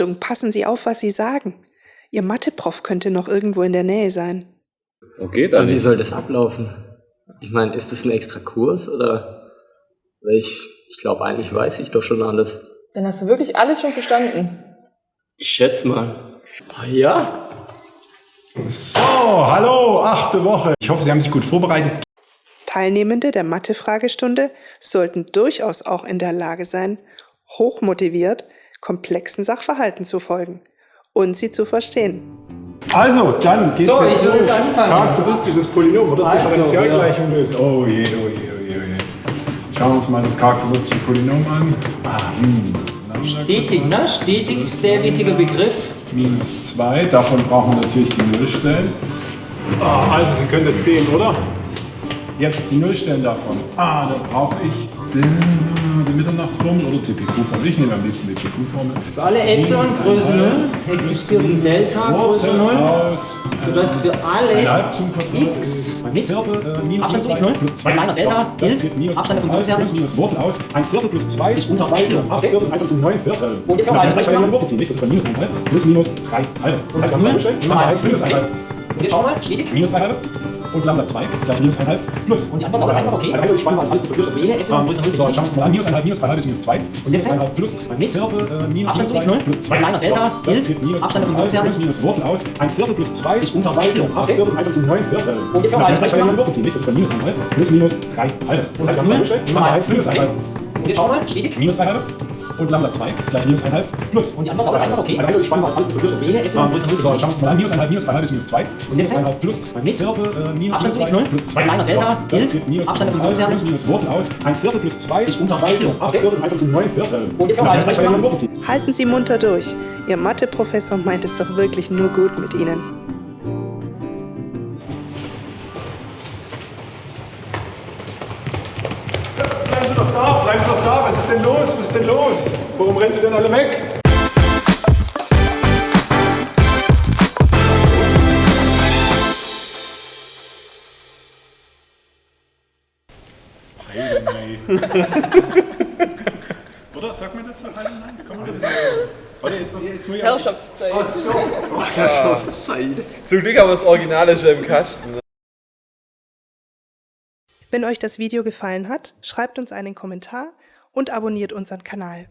Achtung, passen Sie auf, was Sie sagen. Ihr Mathe-Prof könnte noch irgendwo in der Nähe sein. Okay, dann. Und wie soll das ablaufen? Ich meine, ist das ein extra Kurs oder? Ich, ich glaube, eigentlich weiß ich doch schon alles. Dann hast du wirklich alles schon verstanden. Ich schätze mal. Ah, ja. So, hallo, achte Woche. Ich hoffe, Sie haben sich gut vorbereitet. Teilnehmende der Mathe-Fragestunde sollten durchaus auch in der Lage sein, hochmotiviert komplexen Sachverhalten zu folgen und sie zu verstehen. Also, dann geht's so, jetzt ich will jetzt anfangen. Charakteristisches Polynom oder also, Differentialgleichung lösen. Oh je, oh je, oh je, oh je. Schauen wir uns mal das charakteristische Polynom an. Ah, hm. Stetig, ne? Stetig, sehr wichtiger Begriff. Minus 2, davon brauchen wir natürlich die Nullstellen. Ah, also, Sie können das sehen, oder? Jetzt die Nullstellen davon. Ah, da brauche ich die, Mitternachtsformel oder TPQ-Formel. Ich nehme am liebsten die TPQ-Formel. Für alle Epsilon Größe 0 existiert die Delta Größe 0, sodass für alle x mit Viertel, äh, minus Abstand zu x 0 plus 2 kleiner Delta gilt der Funktionswerte plus minus Wurzel aus. Ein Viertel plus 2 ist unter 2 Viertel. Okay. Viertel einfach sind 9 Viertel. Und jetzt kann man eine Wurzel ziehen, nicht? Das ist bei minus 1 halb plus minus 3 halbe. Und das 0, minus 1 halbe. Jetzt schau mal, stetig. Minus 3 halbe und Lambda 2 gleich minus 1,5 plus. Und die Antwort lautet einfach okay. Also eigentlich spannend, alles diskutiert. Wähle Epsilon größer 0. So, schauen wir uns mal an. Minus 1,5 minus 3,5 ist minus 2. Und jetzt 1,5 plus mit Viertel äh, minus Abstand zu x 0 plus 2. kleiner Delta gilt minus Abstand der 1,5 Funktionswerte plus minus Wurzel aus. Ein Viertel plus 2 ist unter 2 Viertel. Okay. Viertel einfach sind 9 Viertel. Und jetzt kann man gleich eine Wurzel ziehen, nicht? Das ist minus 1,5 plus minus 3 halbe. Und das das heißt, ist 0, Nummer 1 minus 1 halbe. Und jetzt schau mal, stetig. Minus 3 halbe und Lambda 2 gleich minus 1,5 plus. Und die Antwort lautet einfach okay. Also eigentlich spannend, als alles diskutiert. Wähle Epsilon größer 0. So, schauen wir uns mal an. Minus 1,5 minus 3,5 ist minus 2. Und jetzt 1,5 plus mit Viertel äh, minus Abstand zu x 2 0 plus 2. kleiner Delta so, das gilt minus Abstand der 1,5 Funktionswerte plus minus Wurzel aus. Ein Viertel plus 2 ist unter 2 Viertel. Okay. Viertel einfach sind 9 Viertel. Und jetzt kann man gleich. Halten Sie munter durch. Ihr Mathe-Professor meint es doch wirklich nur gut mit Ihnen. Was ist denn los? Was ist denn los? Warum rennen Sie denn alle weg? Oder? Sagt man das so? Kann man das sagen? Warte, jetzt, jetzt muss ich... Herrschaftszeit. Zum Glück haben wir das Originale schon im Kasten. Wenn euch das Video gefallen hat, schreibt uns einen Kommentar und abonniert unseren Kanal.